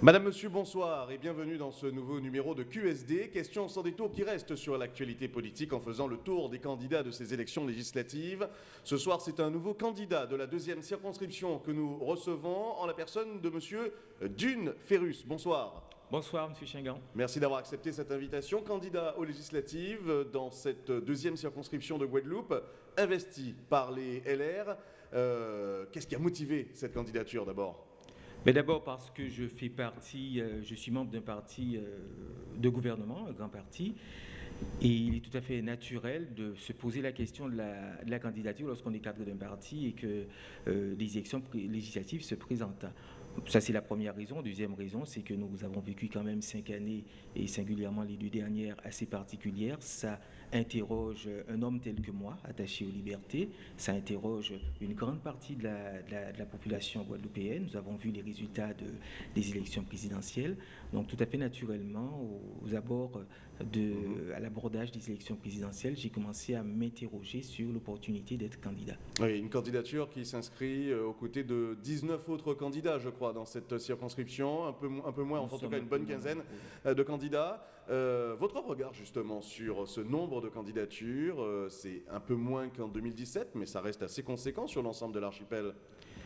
Madame, Monsieur, bonsoir et bienvenue dans ce nouveau numéro de QSD. Question sans détour qui reste sur l'actualité politique en faisant le tour des candidats de ces élections législatives. Ce soir, c'est un nouveau candidat de la deuxième circonscription que nous recevons en la personne de Monsieur Dune Ferrus. Bonsoir. Bonsoir, Monsieur Chingan. Merci d'avoir accepté cette invitation. Candidat aux législatives dans cette deuxième circonscription de Guadeloupe, investi par les LR. Euh, qu'est-ce qui a motivé cette candidature d'abord? Mais d'abord parce que je fais partie, euh, je suis membre d'un parti euh, de gouvernement, un grand parti, et il est tout à fait naturel de se poser la question de la, candidature lorsqu'on est cadre d'un parti et que euh, les élections législatives se présentent. Ça, c'est la première raison. Deuxième raison, c'est que nous avons vécu quand même cinq années, et singulièrement les deux dernières, assez particulières. Ça interroge un homme tel que moi, attaché aux libertés. Ça interroge une grande partie de la, population guadeloupéenne. Nous avons vu les résultats de, des élections présidentielles. Donc, tout à fait naturellement, aux abords de, mhm. à l'abordage des élections présidentielles, j'ai commencé à m'interroger sur l'opportunité d'être candidat. Oui, une candidature qui s'inscrit euh, aux côtés de 19 autres candidats, je crois, dans cette circonscription, un peu, un peu moins, en tout cas une bonne quinzaine euh, de candidats. Euh, votre regard justement sur ce nombre de candidatures, c'est un peu moins qu'en 2017, mais ça reste assez conséquent sur l'ensemble de l'archipel.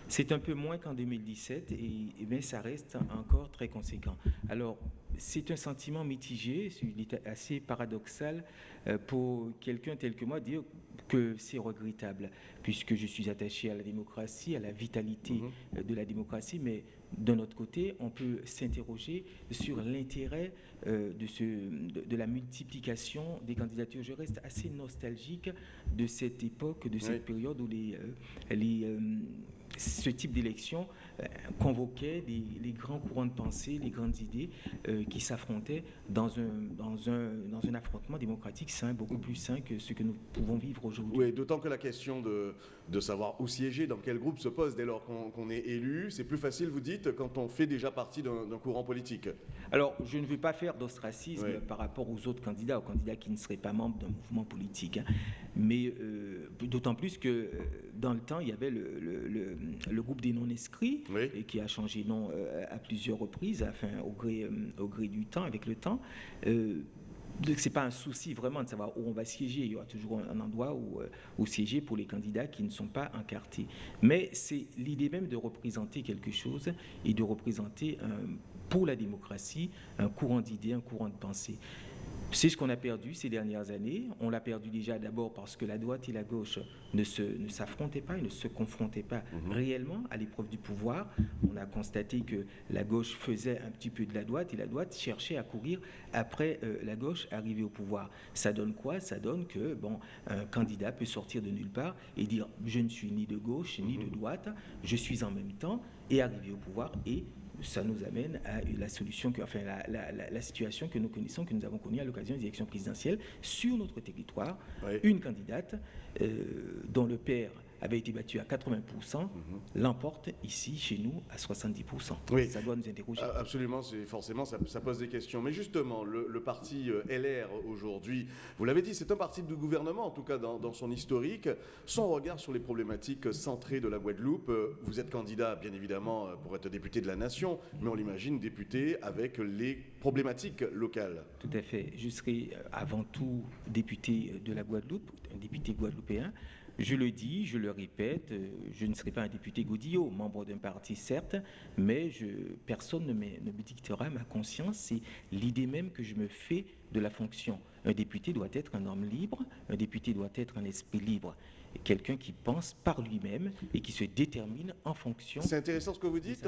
C'est un peu moins qu'en 2017, et, et bien, ça reste encore très conséquent. Alors, c'est un sentiment mitigé, c'est assez paradoxal euh, pour quelqu'un tel que moi dire que c'est regrettable, puisque je suis attaché à la démocratie, à la vitalité mhm. euh, de la démocratie, mais d'un autre côté, on peut s'interroger sur l'intérêt euh, de, de, la multiplication des candidatures. Je reste assez nostalgique de cette époque, de cette période où les, les ce type d'élection euh, convoquait les, grands courants de pensée, les grandes idées euh, qui s'affrontaient dans un, dans, un, dans un affrontement démocratique sain, beaucoup plus sain que ce que nous pouvons vivre aujourd'hui. Oui, d'autant que la question de, de, savoir où siéger, dans quel groupe se pose dès lors qu'on est élu, c'est plus facile, vous dites, quand on fait déjà partie d'un courant politique. Alors, je ne veux pas faire d'ostracisme par rapport aux autres candidats, aux candidats qui ne seraient pas membres d'un mouvement politique, hein. mais euh, d'autant plus que dans le temps, il y avait le, le, le groupe des non-inscrits, et qui a changé nom euh, à plusieurs reprises, enfin, au, gré, euh, au gré du temps, avec le temps. Euh, ce n'est pas un souci vraiment de savoir où on va siéger. Il y aura toujours un endroit où, où siéger pour les candidats qui ne sont pas encartés. Mais c'est l'idée même de représenter quelque chose et de représenter pour la démocratie un courant d'idées, un courant de pensée. C'est ce qu'on a perdu ces dernières années. On l'a perdu déjà d'abord parce que la droite et la gauche ne s'affrontaient pas et ne se confrontaient pas mhm. réellement à l'épreuve du pouvoir. On a constaté que la gauche faisait un petit peu de la droite et la droite cherchait à courir après euh, la gauche arrivée au pouvoir. Ça donne quoi? Ça donne que bon, un candidat peut sortir de nulle part et dire je ne suis ni de gauche ni de mhm. droite, je suis en même temps et arriver au pouvoir et ça nous amène à la solution, que, enfin la, situation que nous connaissons, que nous avons connue à l'occasion des élections présidentielles sur notre territoire. Une candidate euh, dont le père avait été battu à 80%, mhm. l'emporte ici, chez nous, à 70%. Oui. Ça doit nous interroger. Absolument, forcément, ça, pose des questions. Mais justement, le, parti euh, LR aujourd'hui, vous l'avez dit, c'est un parti de gouvernement, en tout cas dans, son historique. Son regard sur les problématiques centrées de la Guadeloupe, euh, vous êtes candidat, bien évidemment, euh, pour être député de la nation, mais on l'imagine député avec les problématiques locales. Tout à fait. Je serai avant tout député de la Guadeloupe, un député guadeloupéen. Je le dis, je le répète, euh, je ne serai pas un député Godillot, membre d'un parti certes, mais personne ne me, ne me dictera ma conscience, c'est l'idée même que je me fais de la fonction. Un député doit être un homme libre, un député doit être un esprit libre quelqu'un qui pense par lui-même et qui se détermine en fonction. C'est intéressant ce que vous dites.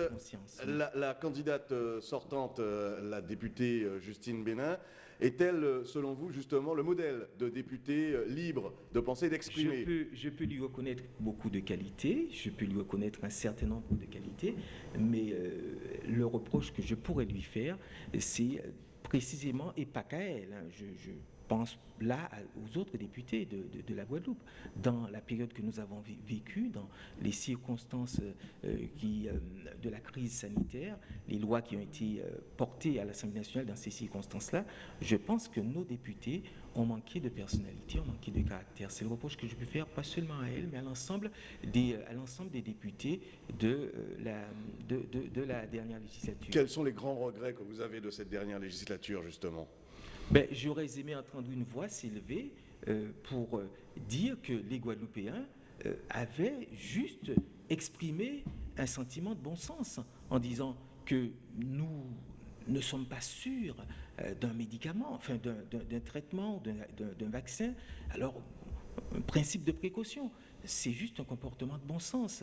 La, la, candidate euh, sortante, euh, la députée Justine Bénin, est-elle, selon vous, justement, le modèle de député euh, libre de penser et d'exprimer je peux, lui reconnaître beaucoup de qualités, je peux lui reconnaître un certain nombre de qualités, mais euh, le reproche que je pourrais lui faire, c'est précisément, et pas qu'à elle, hein, je, pense là aux autres députés de, la Guadeloupe. Dans la période que nous avons vécue, dans les circonstances euh, qui, euh, de la crise sanitaire, les lois qui ont été euh, portées à l'Assemblée nationale dans ces circonstances-là, je pense que nos députés ont manqué de personnalité, ont manqué de caractère. C'est le reproche que je peux faire, pas seulement à elle, mais à l'ensemble des, des députés de, la, de, de la dernière législature. Quels sont les grands regrets que vous avez de cette dernière législature, justement? Ben, J'aurais aimé entendre une voix s'élever euh, pour euh, dire que les Guadeloupéens euh, avaient juste exprimé un sentiment de bon sens en disant que nous ne sommes pas sûrs d'un médicament, enfin d'un traitement, d'un vaccin. Alors, un principe de précaution, c'est juste un comportement de bon sens.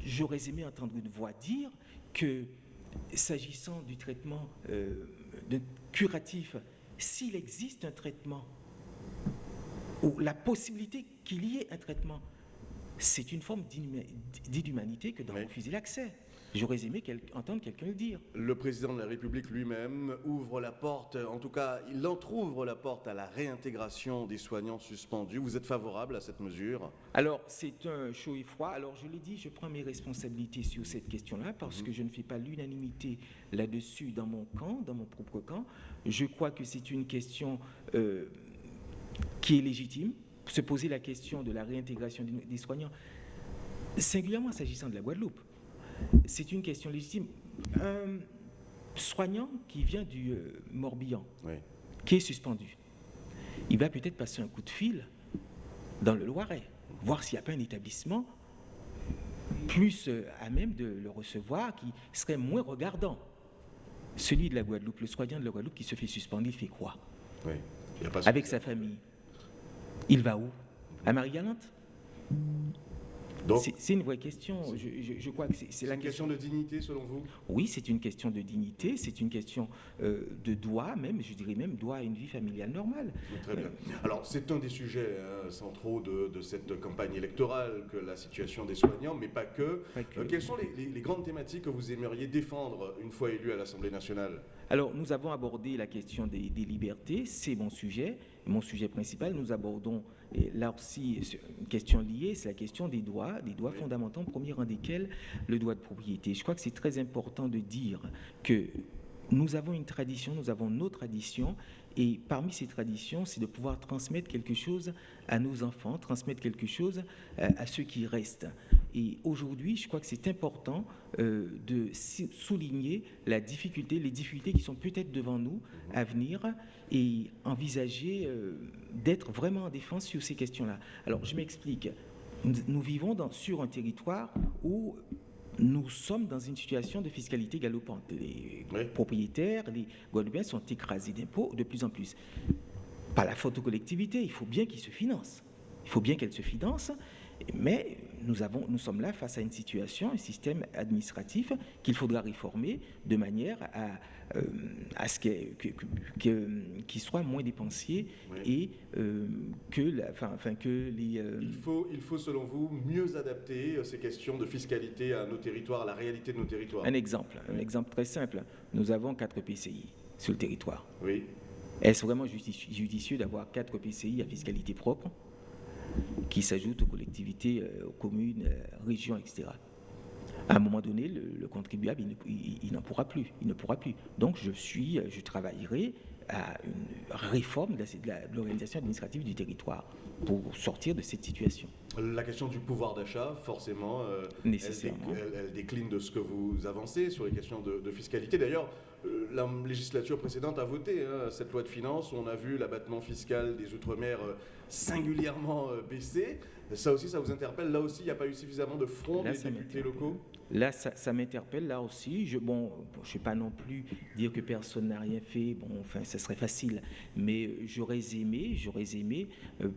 J'aurais aimé entendre une voix dire que s'agissant du traitement curatif s'il existe un traitement, ou la possibilité qu'il y ait un traitement, c'est une forme d'inhumanité que d'en refuser l'accès. J'aurais aimé entendre quelqu'un le dire. Le président de la République lui-même ouvre la porte, en tout cas, il entr'ouvre la porte à la réintégration des soignants suspendus. Vous êtes favorable à cette mesure? Alors, c'est un chaud et froid. Alors, je l'ai dit, je prends mes responsabilités sur cette question-là parce que je ne fais pas l'unanimité là-dessus dans mon camp, dans mon propre camp. Je crois que c'est une question euh, qui est légitime. Se poser la question de la réintégration des soignants, singulièrement s'agissant de la Guadeloupe c'est une question légitime. Un soignant qui vient du euh, Morbihan, qui est suspendu, il va peut-être passer un coup de fil dans le Loiret, voir s'il n'y a pas un établissement plus euh, à même de le recevoir, qui serait moins regardant. Celui de la Guadeloupe, le soignant de la Guadeloupe qui se fait suspendre, il fait quoi? Avec sa famille. Il va où? À Marie-Galante? C'est une vraie question. Je, crois que c'est la question, de dignité, selon vous? Oui, c'est une question de dignité, c'est une question euh, de droit, même, je dirais même droit à une vie familiale normale. Très bien. Alors, c'est un des sujets hein, centraux de, cette campagne électorale, que la situation des soignants, mais pas que. Euh, quelles sont les, grandes thématiques que vous aimeriez défendre une fois élu à l'Assemblée nationale? Alors, nous avons abordé la question des, des libertés, c'est mon sujet, mon sujet principal. Nous abordons là aussi, une question liée, c'est la question des droits, des droits fondamentaux, premier rang desquels le droit de propriété. Je crois que c'est très important de dire que nous avons une tradition, nous avons nos traditions, et parmi ces traditions, c'est de pouvoir transmettre quelque chose à nos enfants, transmettre quelque chose euh, à ceux qui restent. Et aujourd'hui, je crois que c'est important euh, de souligner la difficulté, les difficultés qui sont peut-être devant nous à venir et envisager euh, d'être vraiment en défense sur ces questions-là. Alors, je m'explique. Nous, vivons dans, sur un territoire où nous sommes dans une situation de fiscalité galopante. Les propriétaires, les Guadeloupéens sont écrasés d'impôts de plus en plus. Pas la faute aux collectivités, il faut bien qu'ils se financent. Il faut bien qu'elles se financent, mais nous, avons, nous sommes là face à une situation, un système administratif qu'il faudra réformer de manière à, euh, à ce qu'il soit moins dépensier et euh, que, la, que les... Euh, il, faut, il faut, selon vous, mieux adapter ces questions de fiscalité à nos territoires, à la réalité de nos territoires. Un exemple, un exemple très simple. Nous avons quatre PCI sur le territoire. Oui. Est-ce vraiment judicieux d'avoir quatre PCI à fiscalité propre? Qui s'ajoutent aux collectivités, euh, aux communes, euh, régions, etc. À un moment donné, le, contribuable, il, n'en pourra plus. Il ne pourra plus. Donc, je suis, je travaillerai à une réforme de l'organisation administrative du territoire pour sortir de cette situation. La question du pouvoir d'achat, forcément, euh, Elle, décline de ce que vous avancez sur les questions de, fiscalité. D'ailleurs, euh, la législature précédente a voté hein, cette loi de finances. On a vu l'abattement fiscal des Outre-mer euh, singulièrement baisser. Ça aussi, ça vous interpelle? Là aussi, il n'y a pas eu suffisamment de front des députés locaux? Là, ça, m'interpelle. Là aussi, je bon, je ne vais pas non plus dire que personne n'a rien fait. Bon, enfin, ça serait facile. Mais j'aurais aimé, j'aurais aimé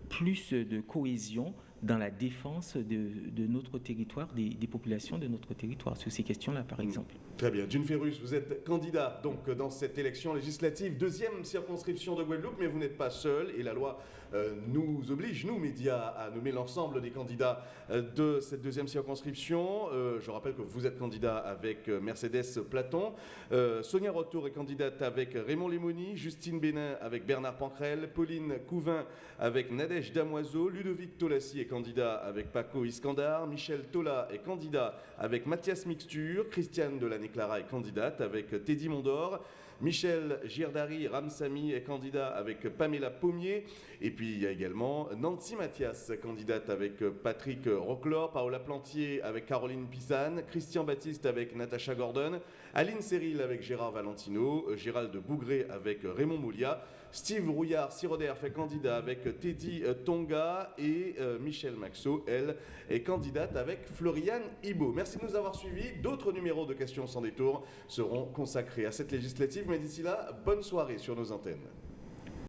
plus de cohésion dans la défense de, notre territoire, des, populations de notre territoire, sur ces questions-là, par mm. exemple. Très bien. Dune Ferrus, vous êtes candidat donc dans cette élection législative, deuxième circonscription de Guadeloupe, mais vous n'êtes pas seul et la loi euh, nous oblige, nous médias, à nommer l'ensemble des candidats euh, de cette deuxième circonscription. Euh, je rappelle que vous êtes candidat avec Mercedes Platon, Sonia Rotour est candidate avec Raymond Lemoni, Justine Bénin avec Bernard Pancrel, Pauline Couvin avec Nadège Damoiseau, Ludovic Tolassi est candidat avec Paco Iskandar, Michel Tola est candidat avec Mathias Mixture, Christiane Delaney-Clara est candidate avec Teddy Mondor, Michel Girdari Ramsami est candidat avec Pamela Pommier. Et puis il y a également Nancy Mathias, candidate avec Patrick Rocklor, Paola Plantier avec Caroline Pisane, Christian Baptiste avec Natacha Gordon, Aline Cyril avec Gérard Valentino, Gérald Bougré avec Raymond Moulia, Steve Rouillard Siroder fait candidat avec Teddy Tonga et euh, Michel Maxot, elle, est candidate avec Floriane Ibo. Merci de nous avoir suivis. D'autres numéros de questions sans détour seront consacrés à cette législative. Mais d'ici là, bonne soirée sur nos antennes.